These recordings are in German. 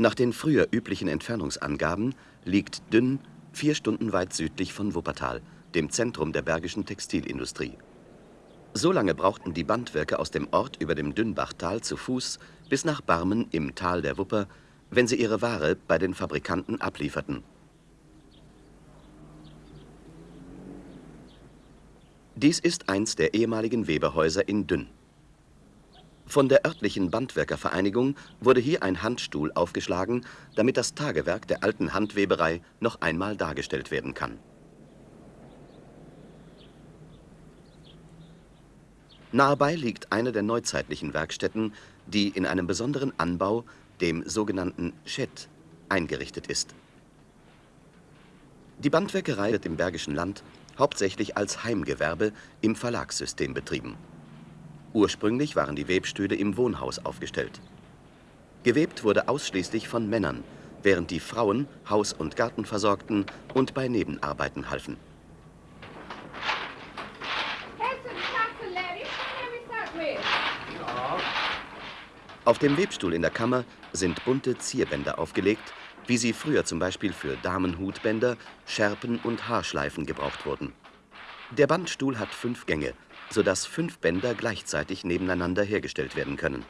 Nach den früher üblichen Entfernungsangaben liegt Dünn vier Stunden weit südlich von Wuppertal, dem Zentrum der bergischen Textilindustrie. So lange brauchten die Bandwerker aus dem Ort über dem Dünnbachtal zu Fuß bis nach Barmen im Tal der Wupper, wenn sie ihre Ware bei den Fabrikanten ablieferten. Dies ist eins der ehemaligen Weberhäuser in Dünn. Von der örtlichen Bandwerkervereinigung wurde hier ein Handstuhl aufgeschlagen, damit das Tagewerk der alten Handweberei noch einmal dargestellt werden kann. Nahebei liegt eine der neuzeitlichen Werkstätten, die in einem besonderen Anbau, dem sogenannten Shed, eingerichtet ist. Die Bandwerkerei wird im Bergischen Land hauptsächlich als Heimgewerbe im Verlagssystem betrieben. Ursprünglich waren die Webstühle im Wohnhaus aufgestellt. Gewebt wurde ausschließlich von Männern, während die Frauen Haus und Garten versorgten und bei Nebenarbeiten halfen. Auf dem Webstuhl in der Kammer sind bunte Zierbänder aufgelegt, wie sie früher zum Beispiel für Damenhutbänder, Schärpen und Haarschleifen gebraucht wurden. Der Bandstuhl hat fünf Gänge, sodass fünf Bänder gleichzeitig nebeneinander hergestellt werden können.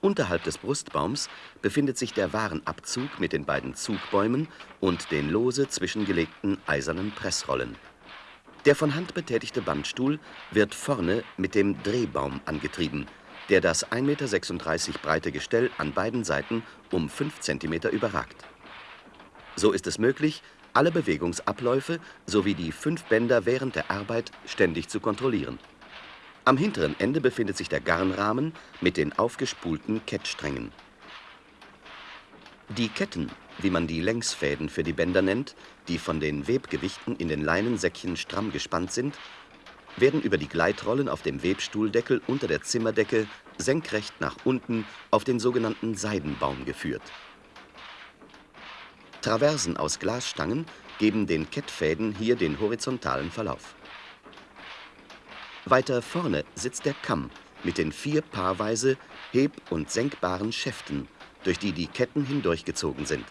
Unterhalb des Brustbaums befindet sich der Warenabzug mit den beiden Zugbäumen und den lose zwischengelegten eisernen Pressrollen. Der von Hand betätigte Bandstuhl wird vorne mit dem Drehbaum angetrieben, der das 1,36 Meter breite Gestell an beiden Seiten um 5 cm überragt. So ist es möglich, alle Bewegungsabläufe sowie die fünf Bänder während der Arbeit ständig zu kontrollieren. Am hinteren Ende befindet sich der Garnrahmen mit den aufgespulten Kettsträngen. Die Ketten, wie man die Längsfäden für die Bänder nennt, die von den Webgewichten in den Leinensäckchen stramm gespannt sind, werden über die Gleitrollen auf dem Webstuhldeckel unter der Zimmerdecke senkrecht nach unten auf den sogenannten Seidenbaum geführt. Traversen aus Glasstangen geben den Kettfäden hier den horizontalen Verlauf. Weiter vorne sitzt der Kamm mit den vier paarweise heb- und senkbaren Schäften, durch die die Ketten hindurchgezogen sind.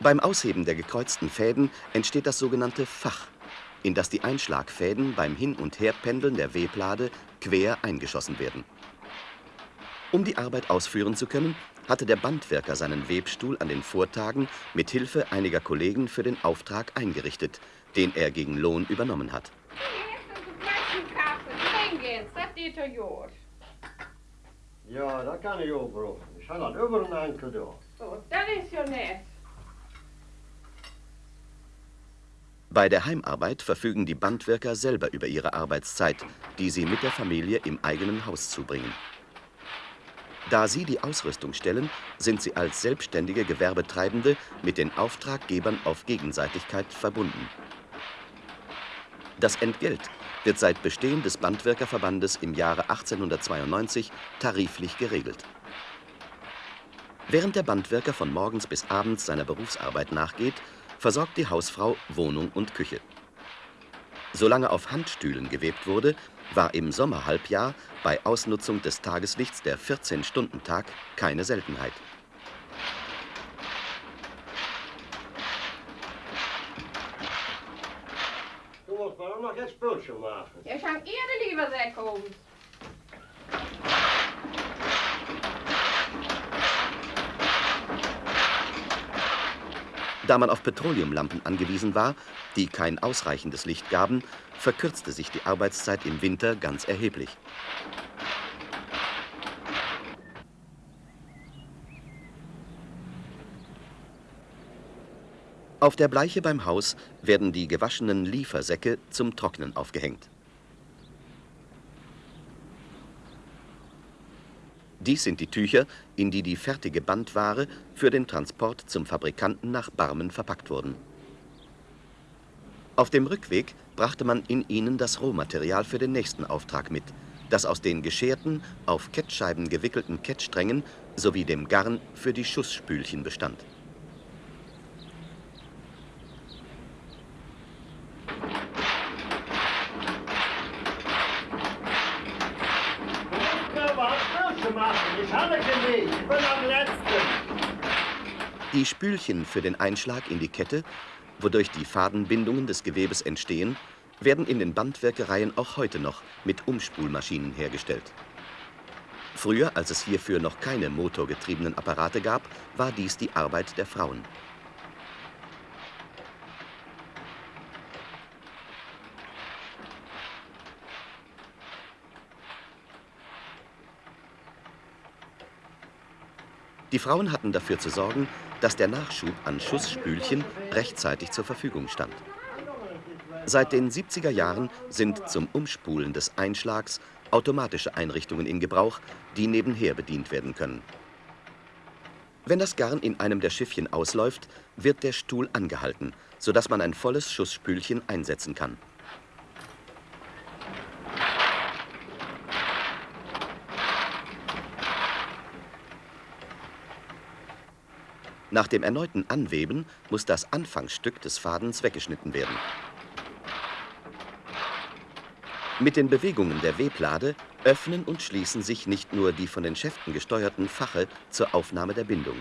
Beim Ausheben der gekreuzten Fäden entsteht das sogenannte Fach, in das die Einschlagfäden beim Hin- und Herpendeln der Weblade quer eingeschossen werden. Um die Arbeit ausführen zu können, hatte der Bandwerker seinen Webstuhl an den Vortagen mit Hilfe einiger Kollegen für den Auftrag eingerichtet, den er gegen Lohn übernommen hat. Ja, das kann ich auch brauchen. Ich habe das über einen Enkel da. So, das ist ja nett. Bei der Heimarbeit verfügen die Bandwerker selber über ihre Arbeitszeit, die sie mit der Familie im eigenen Haus zubringen. Da sie die Ausrüstung stellen, sind sie als selbstständige Gewerbetreibende mit den Auftraggebern auf Gegenseitigkeit verbunden. Das Entgelt wird seit Bestehen des Bandwerkerverbandes im Jahre 1892 tariflich geregelt. Während der Bandwerker von morgens bis abends seiner Berufsarbeit nachgeht, versorgt die Hausfrau Wohnung und Küche. Solange auf Handstühlen gewebt wurde, war im Sommerhalbjahr bei Ausnutzung des Tageslichts der 14-Stunden-Tag keine Seltenheit. Noch jetzt Bildschirm machen. Ja, ich habe Ihre lieber sehr komisch. Da man auf Petroleumlampen angewiesen war, die kein ausreichendes Licht gaben, verkürzte sich die Arbeitszeit im Winter ganz erheblich. Auf der Bleiche beim Haus werden die gewaschenen Liefersäcke zum Trocknen aufgehängt. Dies sind die Tücher, in die die fertige Bandware für den Transport zum Fabrikanten nach Barmen verpackt wurden. Auf dem Rückweg brachte man in ihnen das Rohmaterial für den nächsten Auftrag mit, das aus den gescherten, auf Kettscheiben gewickelten Kettsträngen sowie dem Garn für die Schussspülchen bestand. Spülchen für den Einschlag in die Kette, wodurch die Fadenbindungen des Gewebes entstehen, werden in den Bandwerkereien auch heute noch mit Umspulmaschinen hergestellt. Früher, als es hierfür noch keine motorgetriebenen Apparate gab, war dies die Arbeit der Frauen. Die Frauen hatten dafür zu sorgen, dass der Nachschub an Schussspülchen rechtzeitig zur Verfügung stand. Seit den 70er Jahren sind zum Umspulen des Einschlags automatische Einrichtungen in Gebrauch, die nebenher bedient werden können. Wenn das Garn in einem der Schiffchen ausläuft, wird der Stuhl angehalten, sodass man ein volles Schussspülchen einsetzen kann. Nach dem erneuten Anweben muss das Anfangsstück des Fadens weggeschnitten werden. Mit den Bewegungen der Weblade öffnen und schließen sich nicht nur die von den Schäften gesteuerten Fache zur Aufnahme der Bindung.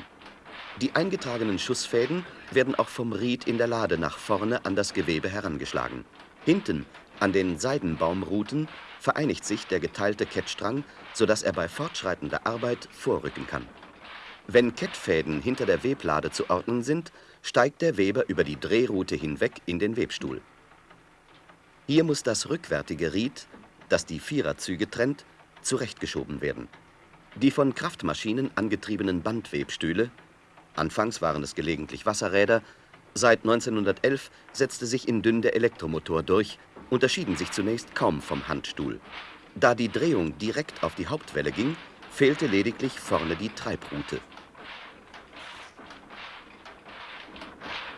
Die eingetragenen Schussfäden werden auch vom Ried in der Lade nach vorne an das Gewebe herangeschlagen. Hinten, an den Seidenbaumruten, vereinigt sich der geteilte Kettstrang, sodass er bei fortschreitender Arbeit vorrücken kann. Wenn Kettfäden hinter der Weblade zu ordnen sind, steigt der Weber über die Drehrute hinweg in den Webstuhl. Hier muss das rückwärtige Ried, das die Viererzüge trennt, zurechtgeschoben werden. Die von Kraftmaschinen angetriebenen Bandwebstühle, anfangs waren es gelegentlich Wasserräder, seit 1911 setzte sich in Dünn der Elektromotor durch, unterschieden sich zunächst kaum vom Handstuhl. Da die Drehung direkt auf die Hauptwelle ging, fehlte lediglich vorne die Treibrute.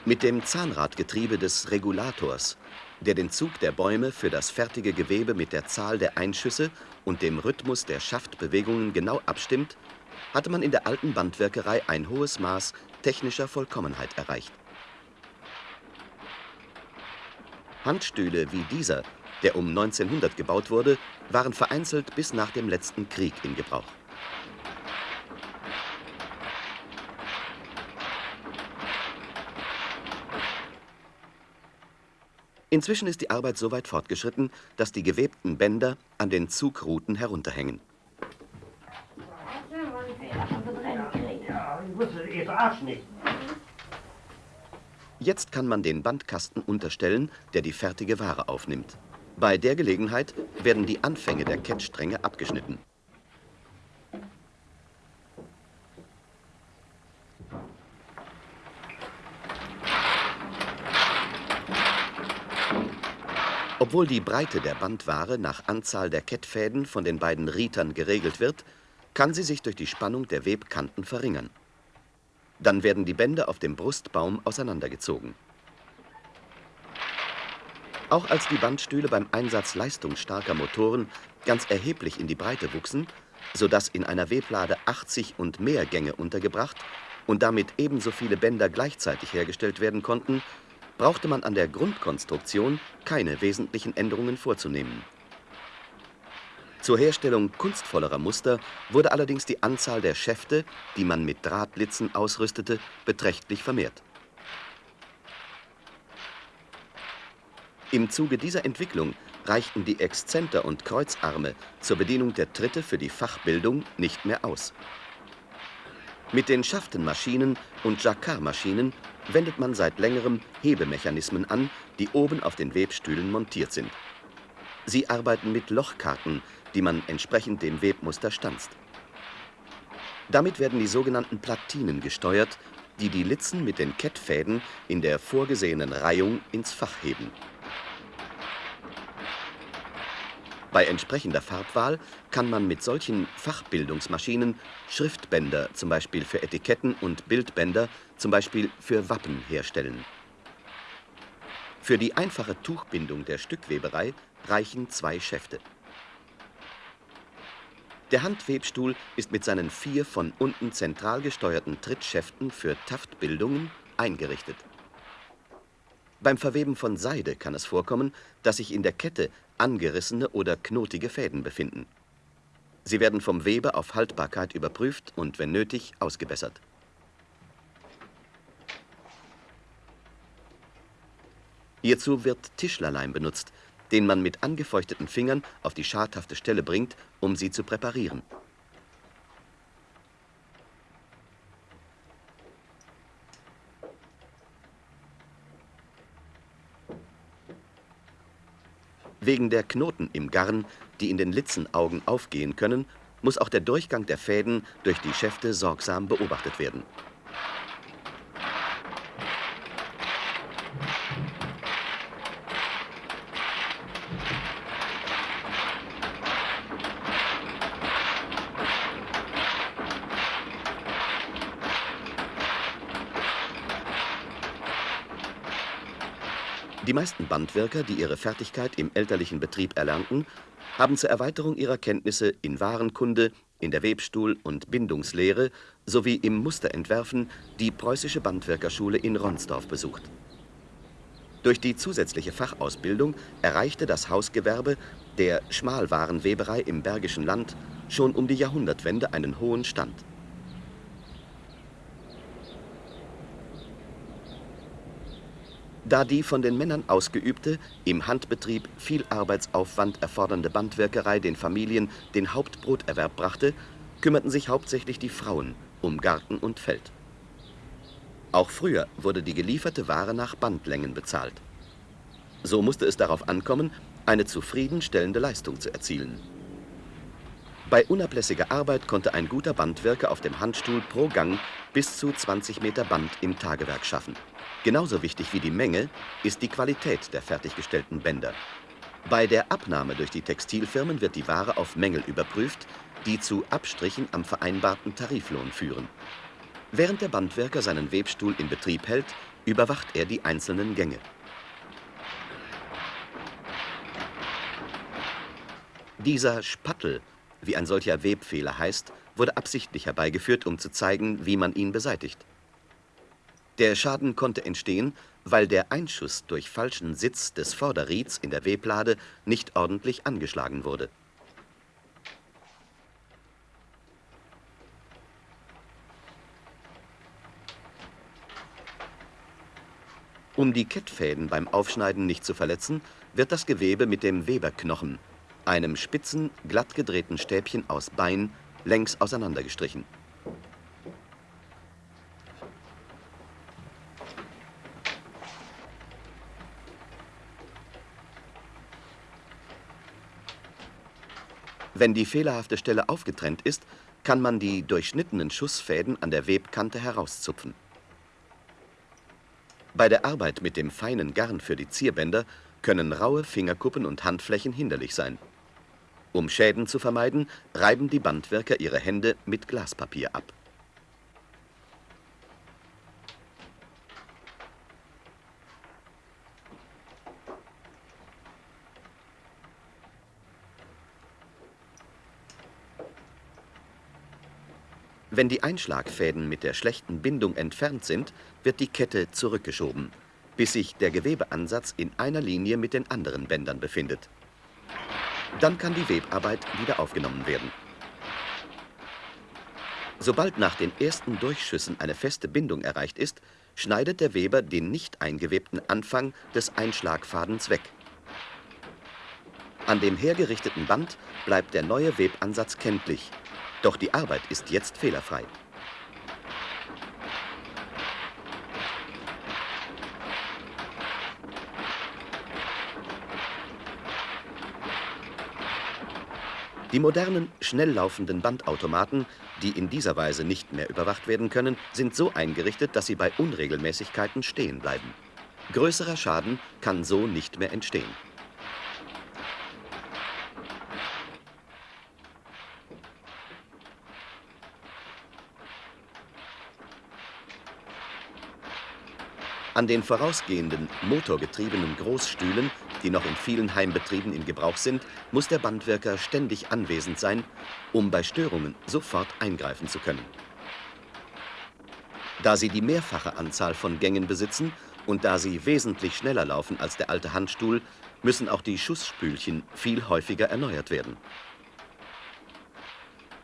Mit dem Zahnradgetriebe des Regulators, der den Zug der Bäume für das fertige Gewebe mit der Zahl der Einschüsse und dem Rhythmus der Schaftbewegungen genau abstimmt, hatte man in der alten Bandwerkerei ein hohes Maß technischer Vollkommenheit erreicht. Handstühle wie dieser, der um 1900 gebaut wurde, waren vereinzelt bis nach dem letzten Krieg in Gebrauch. Inzwischen ist die Arbeit so weit fortgeschritten, dass die gewebten Bänder an den Zugruten herunterhängen. Jetzt kann man den Bandkasten unterstellen, der die fertige Ware aufnimmt. Bei der Gelegenheit werden die Anfänge der Kettstränge abgeschnitten. Obwohl die Breite der Bandware nach Anzahl der Kettfäden von den beiden Rietern geregelt wird, kann sie sich durch die Spannung der Webkanten verringern. Dann werden die Bänder auf dem Brustbaum auseinandergezogen. Auch als die Bandstühle beim Einsatz leistungsstarker Motoren ganz erheblich in die Breite wuchsen, sodass in einer Weblade 80 und mehr Gänge untergebracht und damit ebenso viele Bänder gleichzeitig hergestellt werden konnten, brauchte man an der Grundkonstruktion keine wesentlichen Änderungen vorzunehmen. Zur Herstellung kunstvollerer Muster wurde allerdings die Anzahl der Schäfte, die man mit Drahtlitzen ausrüstete, beträchtlich vermehrt. Im Zuge dieser Entwicklung reichten die Exzenter und Kreuzarme zur Bedienung der Tritte für die Fachbildung nicht mehr aus. Mit den Schaftenmaschinen und Jacquard-Maschinen wendet man seit längerem Hebemechanismen an, die oben auf den Webstühlen montiert sind. Sie arbeiten mit Lochkarten, die man entsprechend dem Webmuster stanzt. Damit werden die sogenannten Platinen gesteuert, die die Litzen mit den Kettfäden in der vorgesehenen Reihung ins Fach heben. Bei entsprechender Farbwahl kann man mit solchen Fachbildungsmaschinen Schriftbänder, zum Beispiel für Etiketten, und Bildbänder, zum Beispiel für Wappen, herstellen. Für die einfache Tuchbindung der Stückweberei reichen zwei Schäfte. Der Handwebstuhl ist mit seinen vier von unten zentral gesteuerten Trittschäften für Taftbildungen eingerichtet. Beim Verweben von Seide kann es vorkommen, dass sich in der Kette angerissene oder knotige Fäden befinden. Sie werden vom Weber auf Haltbarkeit überprüft und wenn nötig ausgebessert. Hierzu wird Tischlerleim benutzt, den man mit angefeuchteten Fingern auf die schadhafte Stelle bringt, um sie zu präparieren. Wegen der Knoten im Garn, die in den Litzenaugen aufgehen können, muss auch der Durchgang der Fäden durch die Schäfte sorgsam beobachtet werden. Die meisten Bandwirker, die ihre Fertigkeit im elterlichen Betrieb erlernten, haben zur Erweiterung ihrer Kenntnisse in Warenkunde, in der Webstuhl- und Bindungslehre sowie im Musterentwerfen die Preußische Bandwerkerschule in Ronsdorf besucht. Durch die zusätzliche Fachausbildung erreichte das Hausgewerbe der Schmalwarenweberei im Bergischen Land schon um die Jahrhundertwende einen hohen Stand. Da die von den Männern ausgeübte, im Handbetrieb viel Arbeitsaufwand erfordernde Bandwerkerei den Familien den Hauptbroterwerb brachte, kümmerten sich hauptsächlich die Frauen um Garten und Feld. Auch früher wurde die gelieferte Ware nach Bandlängen bezahlt. So musste es darauf ankommen, eine zufriedenstellende Leistung zu erzielen. Bei unablässiger Arbeit konnte ein guter Bandwerker auf dem Handstuhl pro Gang bis zu 20 Meter Band im Tagewerk schaffen. Genauso wichtig wie die Menge ist die Qualität der fertiggestellten Bänder. Bei der Abnahme durch die Textilfirmen wird die Ware auf Mängel überprüft, die zu Abstrichen am vereinbarten Tariflohn führen. Während der Bandwerker seinen Webstuhl in Betrieb hält, überwacht er die einzelnen Gänge. Dieser Spattel, wie ein solcher Webfehler heißt, wurde absichtlich herbeigeführt, um zu zeigen, wie man ihn beseitigt. Der Schaden konnte entstehen, weil der Einschuss durch falschen Sitz des Vorderrieds in der Weblade nicht ordentlich angeschlagen wurde. Um die Kettfäden beim Aufschneiden nicht zu verletzen, wird das Gewebe mit dem Weberknochen, einem spitzen, glatt gedrehten Stäbchen aus Bein, längs auseinandergestrichen. Wenn die fehlerhafte Stelle aufgetrennt ist, kann man die durchschnittenen Schussfäden an der Webkante herauszupfen. Bei der Arbeit mit dem feinen Garn für die Zierbänder können raue Fingerkuppen und Handflächen hinderlich sein. Um Schäden zu vermeiden, reiben die Bandwerker ihre Hände mit Glaspapier ab. Wenn die Einschlagfäden mit der schlechten Bindung entfernt sind, wird die Kette zurückgeschoben, bis sich der Gewebeansatz in einer Linie mit den anderen Bändern befindet. Dann kann die Webarbeit wieder aufgenommen werden. Sobald nach den ersten Durchschüssen eine feste Bindung erreicht ist, schneidet der Weber den nicht eingewebten Anfang des Einschlagfadens weg. An dem hergerichteten Band bleibt der neue Webansatz kenntlich, doch die Arbeit ist jetzt fehlerfrei. Die modernen, schnell laufenden Bandautomaten, die in dieser Weise nicht mehr überwacht werden können, sind so eingerichtet, dass sie bei Unregelmäßigkeiten stehen bleiben. Größerer Schaden kann so nicht mehr entstehen. An den vorausgehenden, motorgetriebenen Großstühlen, die noch in vielen Heimbetrieben in Gebrauch sind, muss der Bandwerker ständig anwesend sein, um bei Störungen sofort eingreifen zu können. Da sie die mehrfache Anzahl von Gängen besitzen und da sie wesentlich schneller laufen als der alte Handstuhl, müssen auch die Schussspülchen viel häufiger erneuert werden.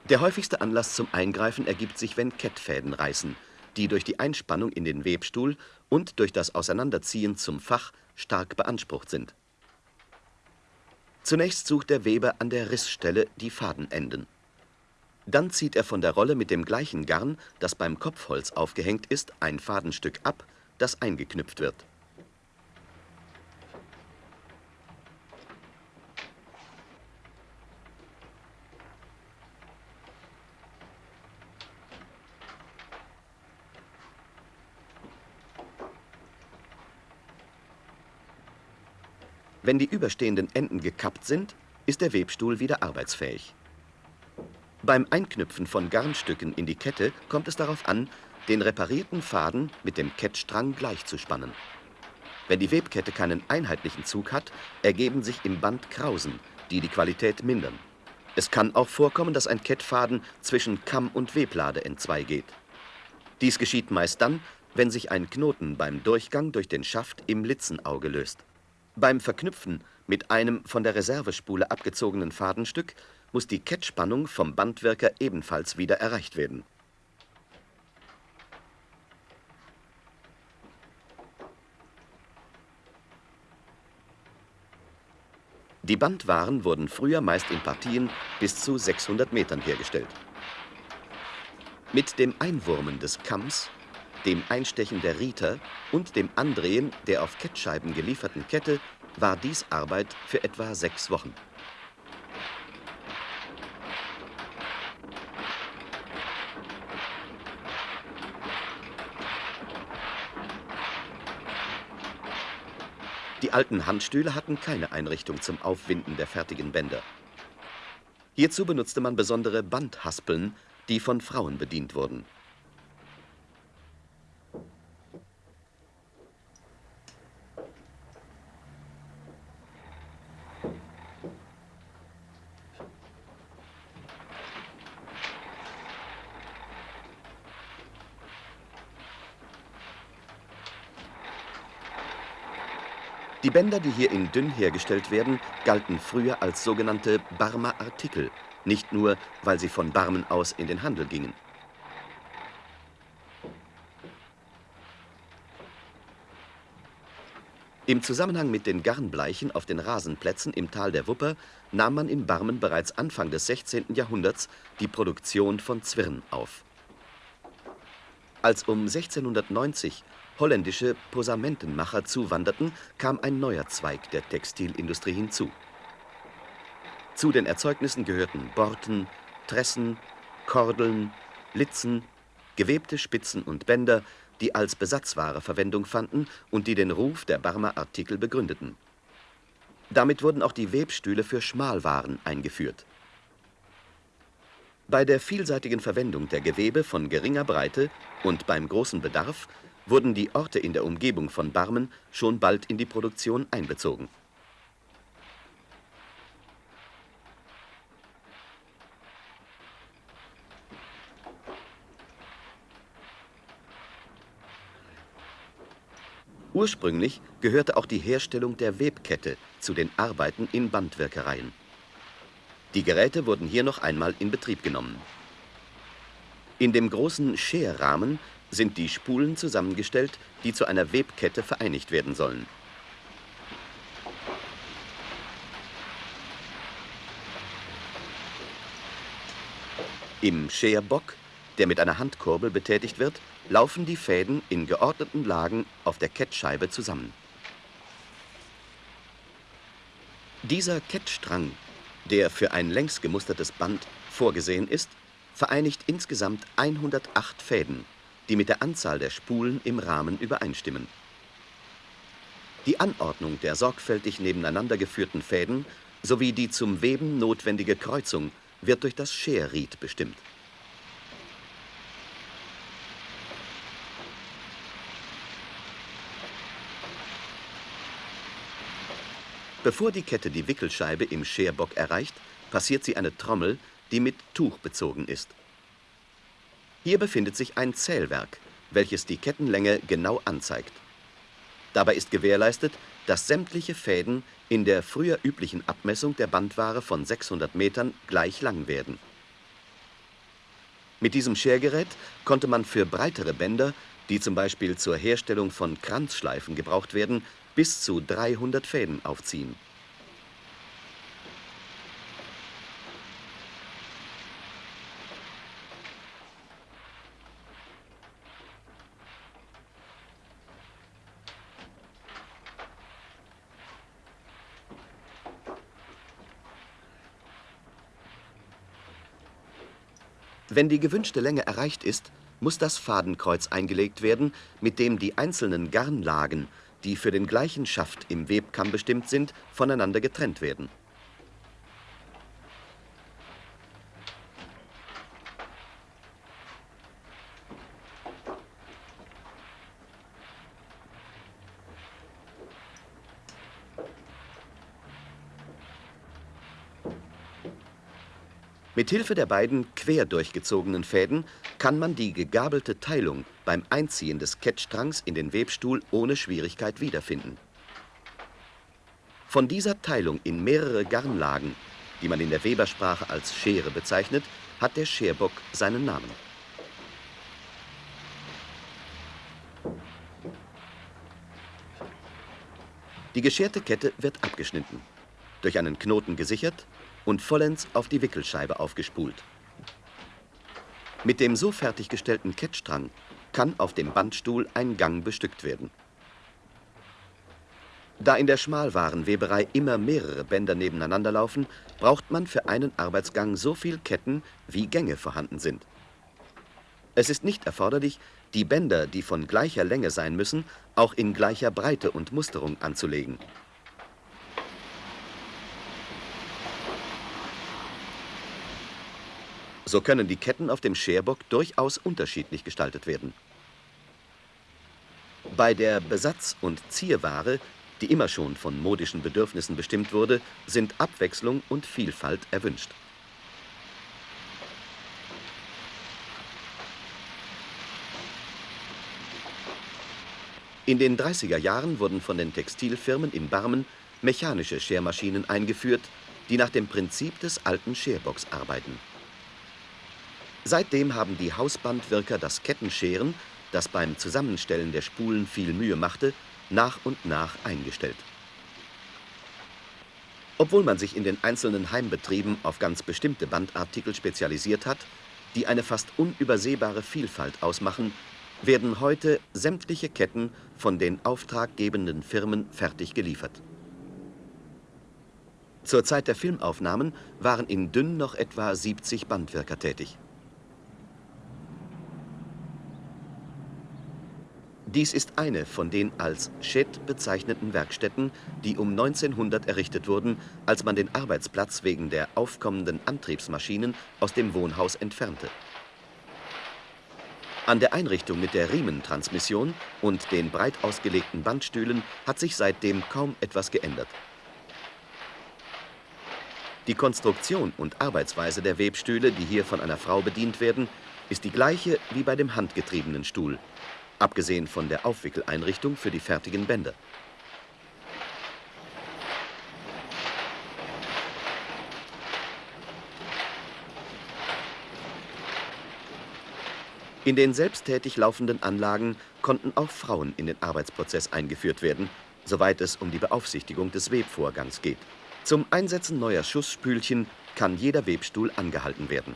Der häufigste Anlass zum Eingreifen ergibt sich, wenn Kettfäden reißen, die durch die Einspannung in den Webstuhl und durch das Auseinanderziehen zum Fach stark beansprucht sind. Zunächst sucht der Weber an der Rissstelle die Fadenenden. Dann zieht er von der Rolle mit dem gleichen Garn, das beim Kopfholz aufgehängt ist, ein Fadenstück ab, das eingeknüpft wird. Wenn die überstehenden Enden gekappt sind, ist der Webstuhl wieder arbeitsfähig. Beim Einknüpfen von Garnstücken in die Kette kommt es darauf an, den reparierten Faden mit dem Kettstrang gleichzuspannen. Wenn die Webkette keinen einheitlichen Zug hat, ergeben sich im Band Krausen, die die Qualität mindern. Es kann auch vorkommen, dass ein Kettfaden zwischen Kamm und Weblade entzweigeht. Dies geschieht meist dann, wenn sich ein Knoten beim Durchgang durch den Schaft im Litzenauge löst. Beim Verknüpfen mit einem von der Reservespule abgezogenen Fadenstück muss die Kettspannung vom Bandwirker ebenfalls wieder erreicht werden. Die Bandwaren wurden früher meist in Partien bis zu 600 Metern hergestellt. Mit dem Einwurmen des Kamms dem Einstechen der Rieter und dem Andrehen der auf Kettscheiben gelieferten Kette war dies Arbeit für etwa sechs Wochen. Die alten Handstühle hatten keine Einrichtung zum Aufwinden der fertigen Bänder. Hierzu benutzte man besondere Bandhaspeln, die von Frauen bedient wurden. Bänder, die hier in dünn hergestellt werden, galten früher als sogenannte Barmer Artikel, nicht nur, weil sie von Barmen aus in den Handel gingen. Im Zusammenhang mit den Garnbleichen auf den Rasenplätzen im Tal der Wupper nahm man in Barmen bereits Anfang des 16. Jahrhunderts die Produktion von Zwirn auf. Als um 1690 holländische Posamentenmacher zuwanderten, kam ein neuer Zweig der Textilindustrie hinzu. Zu den Erzeugnissen gehörten Borten, Tressen, Kordeln, Litzen, gewebte Spitzen und Bänder, die als Besatzware Verwendung fanden und die den Ruf der Barmer Artikel begründeten. Damit wurden auch die Webstühle für Schmalwaren eingeführt. Bei der vielseitigen Verwendung der Gewebe von geringer Breite und beim großen Bedarf wurden die Orte in der Umgebung von Barmen schon bald in die Produktion einbezogen. Ursprünglich gehörte auch die Herstellung der Webkette zu den Arbeiten in Bandwirkereien. Die Geräte wurden hier noch einmal in Betrieb genommen. In dem großen Scherrahmen sind die Spulen zusammengestellt, die zu einer Webkette vereinigt werden sollen. Im Scherbock, der mit einer Handkurbel betätigt wird, laufen die Fäden in geordneten Lagen auf der Kettscheibe zusammen. Dieser Kettstrang, der für ein längs gemustertes Band vorgesehen ist, vereinigt insgesamt 108 Fäden die mit der Anzahl der Spulen im Rahmen übereinstimmen. Die Anordnung der sorgfältig nebeneinander geführten Fäden sowie die zum Weben notwendige Kreuzung wird durch das Scherried bestimmt. Bevor die Kette die Wickelscheibe im Scherbock erreicht, passiert sie eine Trommel, die mit Tuch bezogen ist. Hier befindet sich ein Zählwerk, welches die Kettenlänge genau anzeigt. Dabei ist gewährleistet, dass sämtliche Fäden in der früher üblichen Abmessung der Bandware von 600 Metern gleich lang werden. Mit diesem Schergerät konnte man für breitere Bänder, die zum Beispiel zur Herstellung von Kranzschleifen gebraucht werden, bis zu 300 Fäden aufziehen. Wenn die gewünschte Länge erreicht ist, muss das Fadenkreuz eingelegt werden, mit dem die einzelnen Garnlagen, die für den gleichen Schaft im Webkamm bestimmt sind, voneinander getrennt werden. Mit Hilfe der beiden quer durchgezogenen Fäden kann man die gegabelte Teilung beim Einziehen des Kettstrangs in den Webstuhl ohne Schwierigkeit wiederfinden. Von dieser Teilung in mehrere Garnlagen, die man in der Webersprache als Schere bezeichnet, hat der Scherbock seinen Namen. Die gescherte Kette wird abgeschnitten, durch einen Knoten gesichert und vollends auf die Wickelscheibe aufgespult. Mit dem so fertiggestellten Kettstrang kann auf dem Bandstuhl ein Gang bestückt werden. Da in der Schmalwarenweberei immer mehrere Bänder nebeneinander laufen, braucht man für einen Arbeitsgang so viel Ketten, wie Gänge vorhanden sind. Es ist nicht erforderlich, die Bänder, die von gleicher Länge sein müssen, auch in gleicher Breite und Musterung anzulegen. So können die Ketten auf dem Scherbock durchaus unterschiedlich gestaltet werden. Bei der Besatz- und Zierware, die immer schon von modischen Bedürfnissen bestimmt wurde, sind Abwechslung und Vielfalt erwünscht. In den 30er Jahren wurden von den Textilfirmen in Barmen mechanische Schermaschinen eingeführt, die nach dem Prinzip des alten Scherbocks arbeiten. Seitdem haben die Hausbandwirker das Kettenscheren, das beim Zusammenstellen der Spulen viel Mühe machte, nach und nach eingestellt. Obwohl man sich in den einzelnen Heimbetrieben auf ganz bestimmte Bandartikel spezialisiert hat, die eine fast unübersehbare Vielfalt ausmachen, werden heute sämtliche Ketten von den auftraggebenden Firmen fertig geliefert. Zur Zeit der Filmaufnahmen waren in Dünn noch etwa 70 Bandwirker tätig. Dies ist eine von den als Shed bezeichneten Werkstätten, die um 1900 errichtet wurden, als man den Arbeitsplatz wegen der aufkommenden Antriebsmaschinen aus dem Wohnhaus entfernte. An der Einrichtung mit der Riementransmission und den breit ausgelegten Bandstühlen hat sich seitdem kaum etwas geändert. Die Konstruktion und Arbeitsweise der Webstühle, die hier von einer Frau bedient werden, ist die gleiche wie bei dem handgetriebenen Stuhl abgesehen von der Aufwickeleinrichtung für die fertigen Bänder. In den selbsttätig laufenden Anlagen konnten auch Frauen in den Arbeitsprozess eingeführt werden, soweit es um die Beaufsichtigung des Webvorgangs geht. Zum Einsetzen neuer Schussspülchen kann jeder Webstuhl angehalten werden.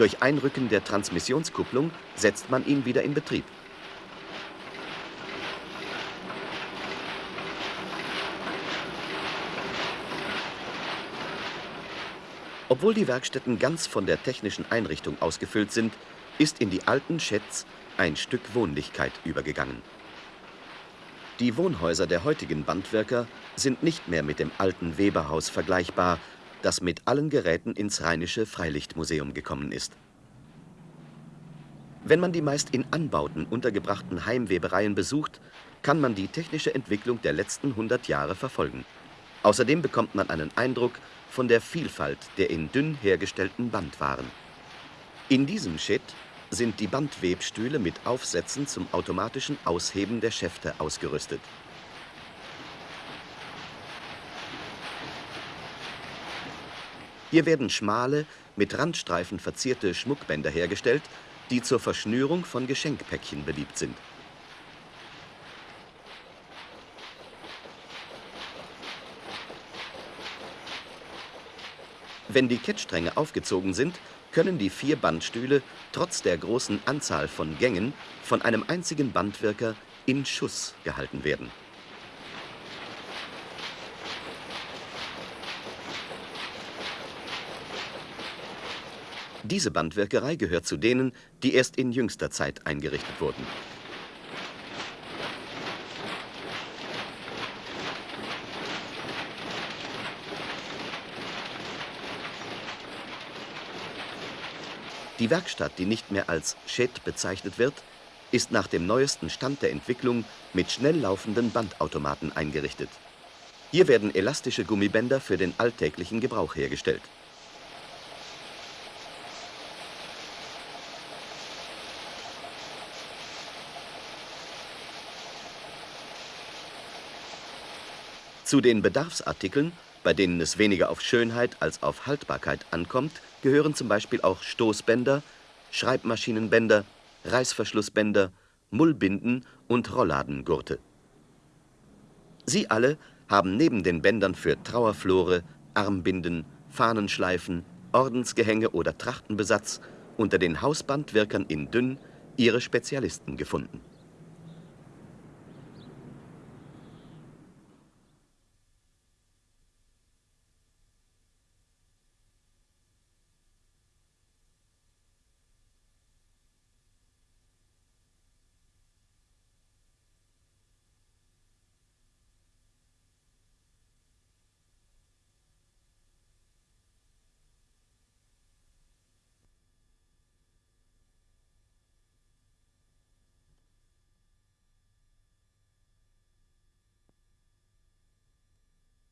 Durch Einrücken der Transmissionskupplung setzt man ihn wieder in Betrieb. Obwohl die Werkstätten ganz von der technischen Einrichtung ausgefüllt sind, ist in die alten Schätz ein Stück Wohnlichkeit übergegangen. Die Wohnhäuser der heutigen Bandwerker sind nicht mehr mit dem alten Weberhaus vergleichbar, das mit allen Geräten ins Rheinische Freilichtmuseum gekommen ist. Wenn man die meist in Anbauten untergebrachten Heimwebereien besucht, kann man die technische Entwicklung der letzten 100 Jahre verfolgen. Außerdem bekommt man einen Eindruck von der Vielfalt der in dünn hergestellten Bandwaren. In diesem Schitt sind die Bandwebstühle mit Aufsätzen zum automatischen Ausheben der Schäfte ausgerüstet. Hier werden schmale, mit Randstreifen verzierte Schmuckbänder hergestellt, die zur Verschnürung von Geschenkpäckchen beliebt sind. Wenn die Kettstränge aufgezogen sind, können die vier Bandstühle trotz der großen Anzahl von Gängen von einem einzigen Bandwirker in Schuss gehalten werden. Diese Bandwirkerei gehört zu denen, die erst in jüngster Zeit eingerichtet wurden. Die Werkstatt, die nicht mehr als Shed bezeichnet wird, ist nach dem neuesten Stand der Entwicklung mit schnell laufenden Bandautomaten eingerichtet. Hier werden elastische Gummibänder für den alltäglichen Gebrauch hergestellt. Zu den Bedarfsartikeln, bei denen es weniger auf Schönheit als auf Haltbarkeit ankommt, gehören zum Beispiel auch Stoßbänder, Schreibmaschinenbänder, Reißverschlussbänder, Mullbinden und Rolladengurte. Sie alle haben neben den Bändern für Trauerflore, Armbinden, Fahnenschleifen, Ordensgehänge oder Trachtenbesatz unter den Hausbandwirkern in Dünn ihre Spezialisten gefunden